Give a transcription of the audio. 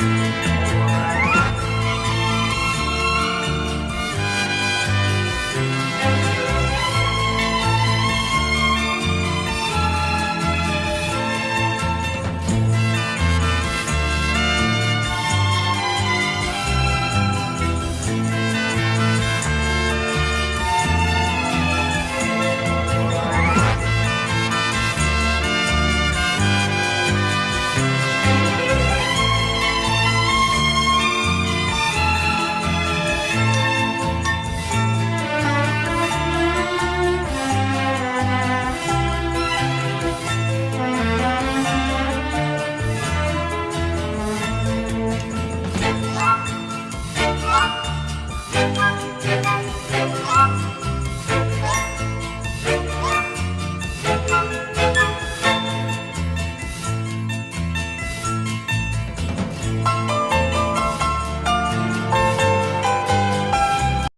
Música